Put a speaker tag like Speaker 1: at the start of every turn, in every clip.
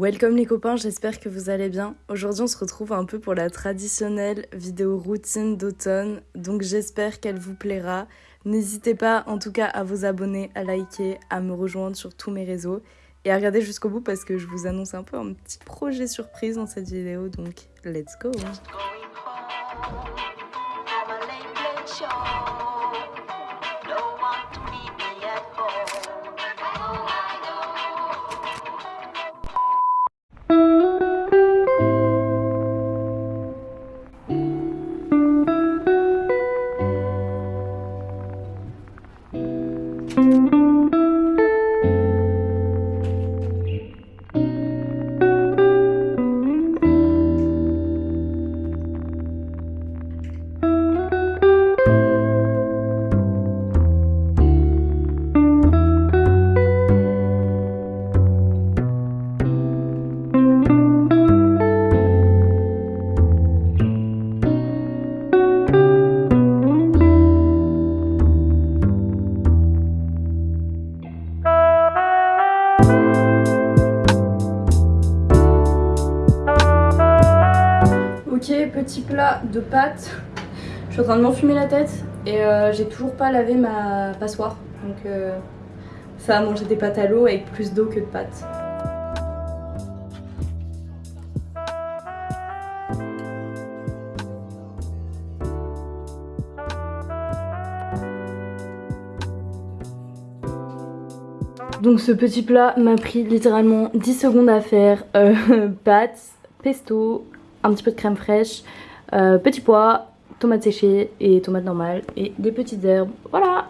Speaker 1: Welcome les copains, j'espère que vous allez bien. Aujourd'hui on se retrouve un peu pour la traditionnelle vidéo routine d'automne, donc j'espère qu'elle vous plaira. N'hésitez pas en tout cas à vous abonner, à liker, à me rejoindre sur tous mes réseaux et à regarder jusqu'au bout parce que je vous annonce un peu un petit projet surprise dans cette vidéo, donc let's go petit plat de pâtes. Je suis en train de m'enfumer la tête et euh, j'ai toujours pas lavé ma passoire. Donc euh, ça va manger des pâtes à l'eau avec plus d'eau que de pâtes. Donc ce petit plat m'a pris littéralement 10 secondes à faire. Euh, pâtes, pesto, un petit peu de crème fraîche, euh, petits pois, tomates séchées et tomates normales et des petites herbes. Voilà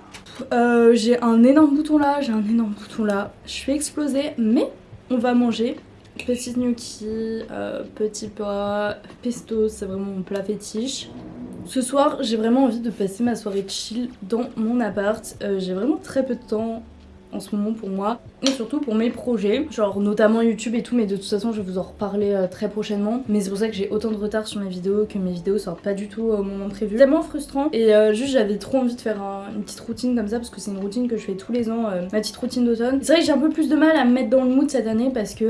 Speaker 1: euh, J'ai un énorme bouton là, j'ai un énorme bouton là. Je suis explosée, mais on va manger. Petite gnocchi, euh, petit pois, pesto, c'est vraiment mon plat fétiche. Ce soir, j'ai vraiment envie de passer ma soirée chill dans mon appart. j'ai vraiment très peu de temps en ce moment pour moi et surtout pour mes projets. Genre notamment YouTube et tout mais de toute façon je vais vous en reparler euh, très prochainement. Mais c'est pour ça que j'ai autant de retard sur mes vidéos que mes vidéos sortent pas du tout au moment prévu. Tellement frustrant et euh, juste j'avais trop envie de faire une petite routine comme ça parce que c'est une routine que je fais tous les ans euh, ma petite routine d'automne. C'est vrai que j'ai un peu plus de mal à me mettre dans le mood cette année parce que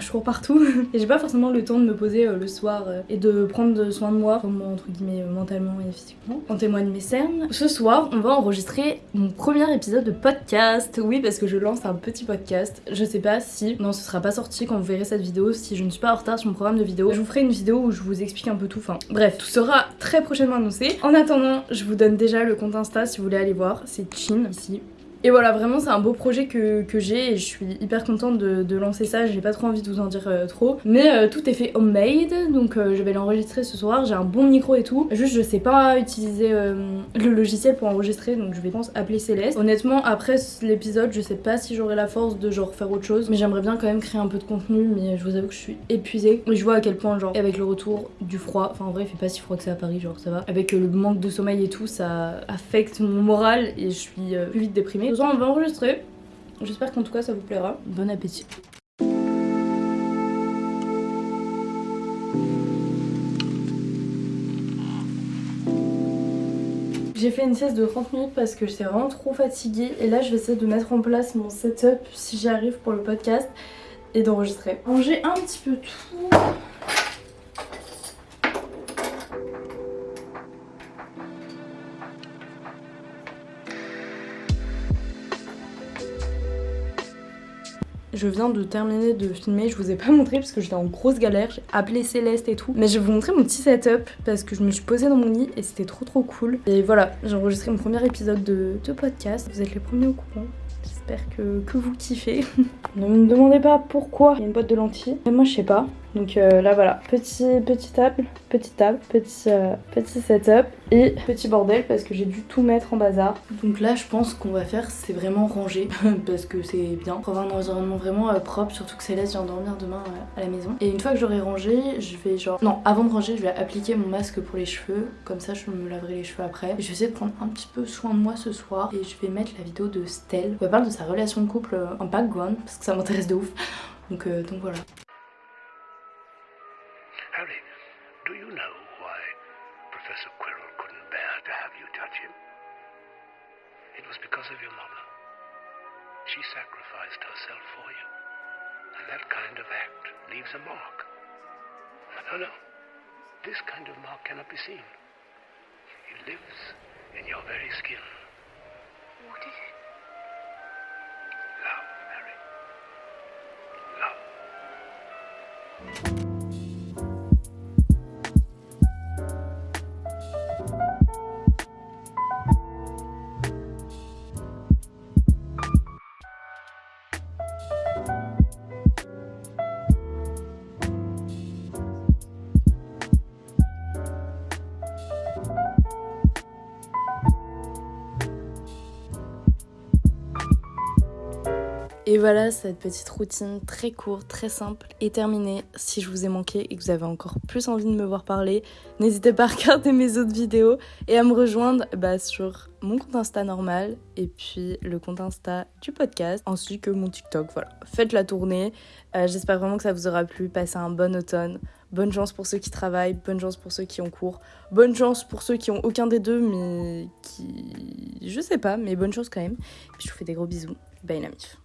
Speaker 1: je cours partout et j'ai pas forcément le temps de me poser le soir et de prendre soin de moi entre guillemets mentalement et physiquement. En témoigne mes cernes. Ce soir on va enregistrer mon premier épisode de podcast oui parce que je lance un petit podcast. Je sais pas si, non ce sera pas sorti quand vous verrez cette vidéo, si je ne suis pas en retard sur mon programme de vidéo. Je vous ferai une vidéo où je vous explique un peu tout, enfin bref, tout sera très prochainement annoncé. En attendant, je vous donne déjà le compte Insta si vous voulez aller voir, c'est Chin ici. Et voilà, vraiment, c'est un beau projet que, j'ai et je suis hyper contente de, lancer ça. J'ai pas trop envie de vous en dire euh, trop. Mais euh, tout est fait homemade, donc euh, je vais l'enregistrer ce soir. J'ai un bon micro et tout. Juste, je sais pas utiliser le logiciel pour enregistrer, donc je vais, pense, appeler Céleste. Honnêtement, après l'épisode, je sais pas si j'aurai la force de genre faire autre chose. Mais j'aimerais bien quand même créer un peu de contenu, mais je vous avoue que je suis épuisée. Et je vois à quel point, genre, avec le retour du froid, enfin en vrai, il fait pas si froid que ça à Paris, genre ça va. Avec le manque de sommeil et tout, ça affecte mon moral et je suis plus vite déprimée on va enregistrer. J'espère qu'en tout cas ça vous plaira. Bon appétit. J'ai fait une sieste de 30 minutes parce que j'étais vraiment trop fatiguée et là je vais essayer de mettre en place mon setup si j'y arrive pour le podcast et d'enregistrer. Ranger un petit peu tout. Je viens de terminer de filmer, je vous ai pas montré parce que j'étais en grosse galère, j'ai appelé Céleste et tout. Mais je vais vous montrer mon petit setup parce que je me suis posée dans mon lit et c'était trop trop cool. Et voilà, j'ai enregistré mon premier épisode de, de podcast, vous êtes les premiers au courant. J'espère que, que, vous kiffez. ne me demandez pas pourquoi il y a une boîte de lentilles. Mais moi je sais pas. Donc euh, là voilà, petit, petit table, petite table, petit, euh, petit setup et petit bordel parce que j'ai dû tout mettre en bazar. Donc là je pense qu'on va faire c'est vraiment ranger parce que c'est bien pour avoir un environnement vraiment euh, propre surtout que Céleste vient dormir demain à la maison. Et une fois que j'aurai rangé je vais genre... Non avant de ranger je vais appliquer mon masque pour les cheveux comme ça je me laverai les cheveux après. Et je vais essayer de prendre un petit peu soin de moi ce soir et je vais mettre la vidéo de Stell. On va parler de sa relation de couple en background parce que ça m'intéresse de ouf. Donc, donc voilà. Have you? It was because of your mother. She sacrificed herself for you. And that kind of act
Speaker 2: leaves a mark. No, no. This kind of mark cannot be seen. It lives in your very skin.
Speaker 3: What is it?
Speaker 2: Love, Mary. Love.
Speaker 1: Et voilà, cette petite routine très courte, très simple est terminée. Si je vous ai manqué et que vous avez encore plus envie de me voir parler, n'hésitez pas à regarder mes autres vidéos et à me rejoindre bah, sur mon compte Insta normal et puis le compte Insta du podcast, ainsi que mon TikTok. Voilà, faites la tournée. Euh, J'espère vraiment que ça vous aura plu. Passez un bon automne. Bonne chance pour ceux qui travaillent, bonne chance pour ceux qui ont cours, bonne chance pour ceux qui ont aucun des deux, mais qui. Je sais pas, mais bonne chance quand même. Je vous fais des gros bisous. Bye la mif.